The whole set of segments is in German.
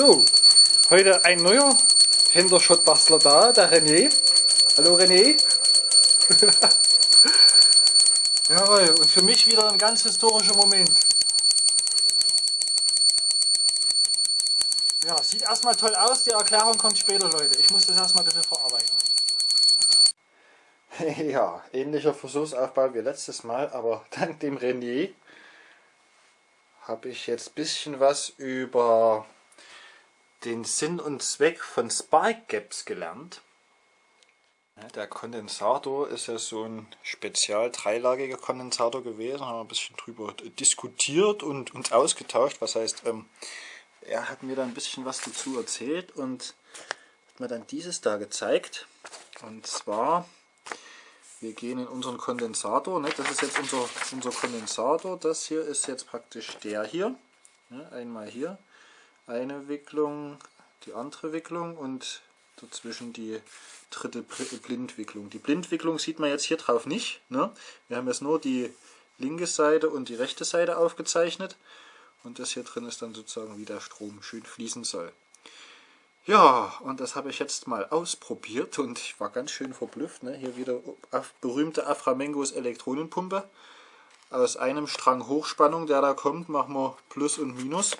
So, heute ein neuer Hinterschottbastler da, der René. Hallo René. Jawohl, und für mich wieder ein ganz historischer Moment. Ja, sieht erstmal toll aus, die Erklärung kommt später, Leute. Ich muss das erstmal ein bisschen verarbeiten. Ja, ähnlicher Versuchsaufbau wie letztes Mal, aber dank dem René habe ich jetzt ein bisschen was über den Sinn und Zweck von Spark Gaps gelernt. Der Kondensator ist ja so ein spezial dreilagiger Kondensator gewesen, haben wir ein bisschen drüber diskutiert und uns ausgetauscht. Was heißt, ähm, er hat mir da ein bisschen was dazu erzählt und hat mir dann dieses da gezeigt. Und zwar, wir gehen in unseren Kondensator, ne? das ist jetzt unser, unser Kondensator, das hier ist jetzt praktisch der hier. Ne? Einmal hier, eine Wicklung, die andere Wicklung und dazwischen die dritte Blindwicklung. Die Blindwicklung sieht man jetzt hier drauf nicht. Ne? Wir haben jetzt nur die linke Seite und die rechte Seite aufgezeichnet. Und das hier drin ist dann sozusagen, wie der Strom schön fließen soll. Ja, und das habe ich jetzt mal ausprobiert und ich war ganz schön verblüfft. Ne? Hier wieder berühmte Aframengos Elektronenpumpe. Aus einem Strang Hochspannung, der da kommt, machen wir Plus und Minus.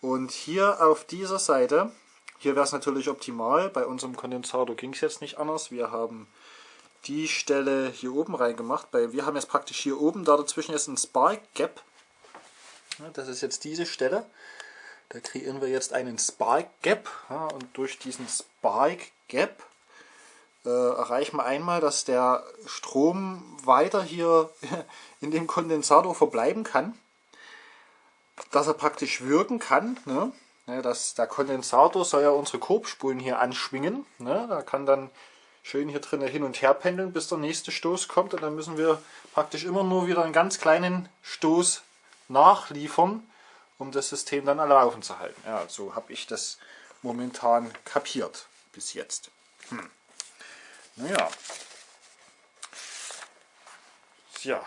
Und hier auf dieser Seite, hier wäre es natürlich optimal, bei unserem Kondensator ging es jetzt nicht anders. Wir haben die Stelle hier oben reingemacht, weil wir haben jetzt praktisch hier oben, da dazwischen ist ein Spark Gap. Das ist jetzt diese Stelle. Da kreieren wir jetzt einen Spark Gap und durch diesen Spark Gap äh, erreichen wir einmal, dass der Strom weiter hier in dem Kondensator verbleiben kann dass er praktisch wirken kann. Ne? Ja, dass der Kondensator soll ja unsere Korbspulen hier anschwingen. Ne? Da kann dann schön hier drinnen hin und her pendeln, bis der nächste Stoß kommt. Und dann müssen wir praktisch immer nur wieder einen ganz kleinen Stoß nachliefern, um das System dann alle laufen zu halten. Ja, so habe ich das momentan kapiert bis jetzt. Hm. Naja. Ja,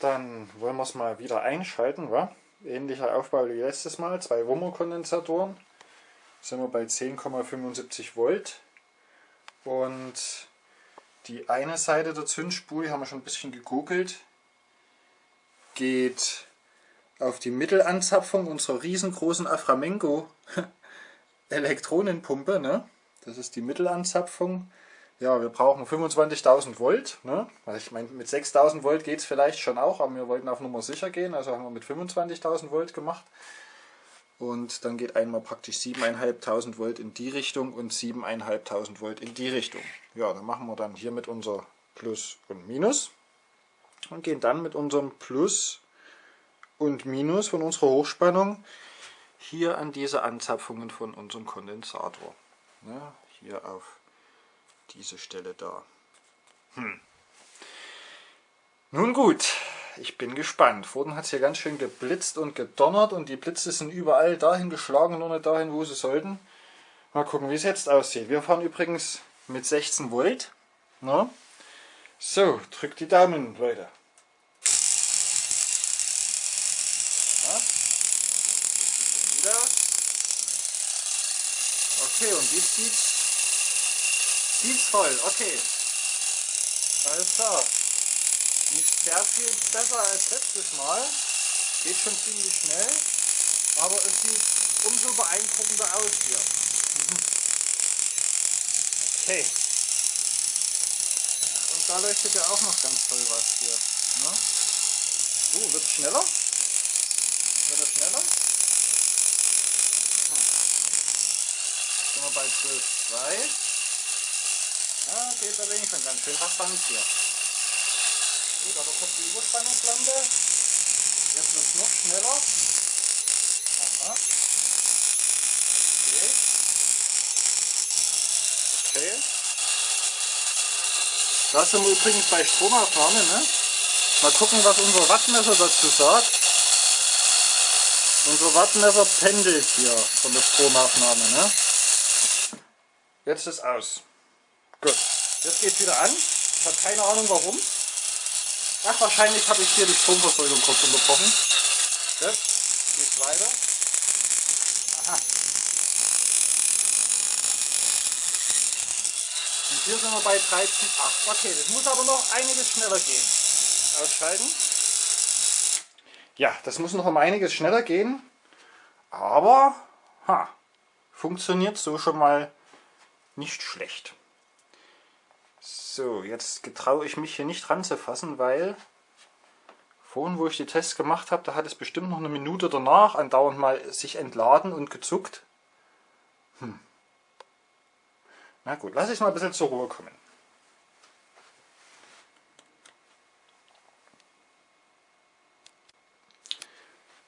dann wollen wir es mal wieder einschalten, wa? Ähnlicher Aufbau wie letztes Mal, zwei Wummer-Kondensatoren. Sind wir bei 10,75 Volt. Und die eine Seite der Zündspule, haben wir schon ein bisschen gegoogelt, geht auf die Mittelanzapfung unserer riesengroßen Aframengo Elektronenpumpe. Ne? Das ist die Mittelanzapfung. Ja, wir brauchen 25.000 Volt. Ne? Also ich meine, mit 6.000 Volt geht es vielleicht schon auch, aber wir wollten auf Nummer sicher gehen, also haben wir mit 25.000 Volt gemacht. Und dann geht einmal praktisch 7.500 Volt in die Richtung und 7.500 Volt in die Richtung. Ja, dann machen wir dann hier mit unser Plus und Minus und gehen dann mit unserem Plus und Minus von unserer Hochspannung hier an diese Anzapfungen von unserem Kondensator. Ne? Hier auf diese Stelle da. Hm. Nun gut, ich bin gespannt. Vorhin hat es hier ganz schön geblitzt und gedonnert und die Blitze sind überall dahin geschlagen, nur nicht dahin, wo sie sollten. Mal gucken, wie es jetzt aussieht. Wir fahren übrigens mit 16 Volt. Na? So, drückt die Daumen, Leute. Okay, und jetzt sieht's ist voll, okay. Alles klar. Nicht sehr viel besser als letztes Mal. Geht schon ziemlich schnell. Aber es sieht umso beeindruckender aus hier. Okay. Und da leuchtet ja auch noch ganz toll was hier. Ne? So, wird es schneller? Wird es schneller? Sind wir bei 12,2. Ah, geht aber wenig schon ganz schön rasant hier. Gut, aber kommt die Überspannungslampe. Jetzt wird es noch schneller. Aha. Okay. Okay. Da sind wir übrigens bei Stromaufnahme, ne? Mal gucken, was unser Wattmesser dazu sagt. Unser Wattmesser pendelt hier von der Stromaufnahme, ne? Jetzt ist aus. Gut. Jetzt geht es wieder an. Ich habe keine Ahnung warum. Ach, wahrscheinlich habe ich hier die Stromversorgung kurz unterbrochen. Gut. Geht's weiter. Aha. Und hier sind wir bei 13,8. Okay, das muss aber noch einiges schneller gehen. Ausschalten. Ja, das muss noch um einiges schneller gehen. Aber, ha, funktioniert so schon mal nicht schlecht. So, jetzt getraue ich mich hier nicht ranzufassen, weil vorhin, wo ich die Tests gemacht habe, da hat es bestimmt noch eine Minute danach andauernd mal sich entladen und gezuckt. Hm. Na gut, lass ich mal ein bisschen zur Ruhe kommen.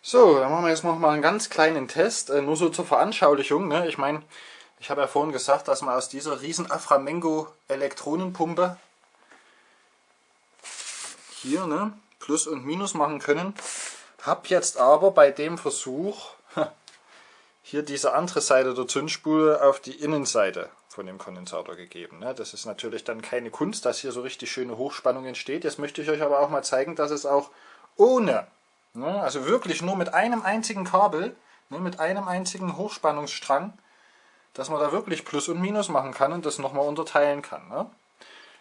So, dann machen wir jetzt noch mal einen ganz kleinen Test, äh, nur so zur Veranschaulichung. Ne? Ich meine, ich habe ja vorhin gesagt, dass man aus dieser riesen Aframengo Elektronenpumpe hier ne, Plus und Minus machen können. Habe jetzt aber bei dem Versuch hier diese andere Seite der Zündspule auf die Innenseite von dem Kondensator gegeben. Ne? Das ist natürlich dann keine Kunst, dass hier so richtig schöne Hochspannung entsteht. Jetzt möchte ich euch aber auch mal zeigen, dass es auch ohne Ne? Also wirklich nur mit einem einzigen Kabel, ne, mit einem einzigen Hochspannungsstrang, dass man da wirklich Plus und Minus machen kann und das nochmal unterteilen kann. Ne?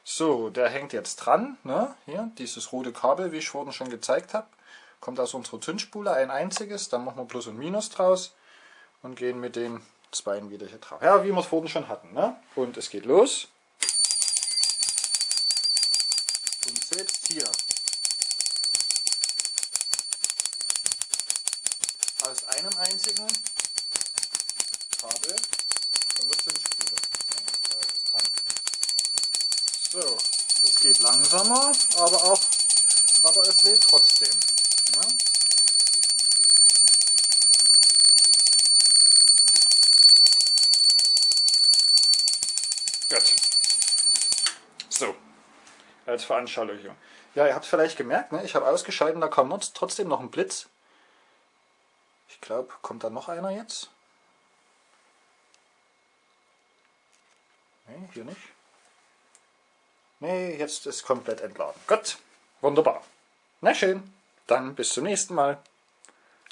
So, der hängt jetzt dran. Ne? Hier, dieses rote Kabel, wie ich vorhin schon gezeigt habe, kommt aus unserer Zündspule, ein einziges. Dann machen wir Plus und Minus draus und gehen mit den Zweien wieder hier drauf. Ja, wie wir es vorhin schon hatten. Ne? Und es geht los. Und selbst hier aus einem einzigen Kabel von der Zündspule. Da ist es dran. So, es geht langsamer, aber auch, aber es lädt trotzdem. Ja. Gut. So, als Veranschaulichung. Ja, ihr habt vielleicht gemerkt, ne? ich habe ausgeschaltet, da kam trotzdem noch ein Blitz. Ich glaube, kommt da noch einer jetzt? Ne, hier nicht. Ne, jetzt ist komplett entladen. Gut, wunderbar. Na schön, dann bis zum nächsten Mal.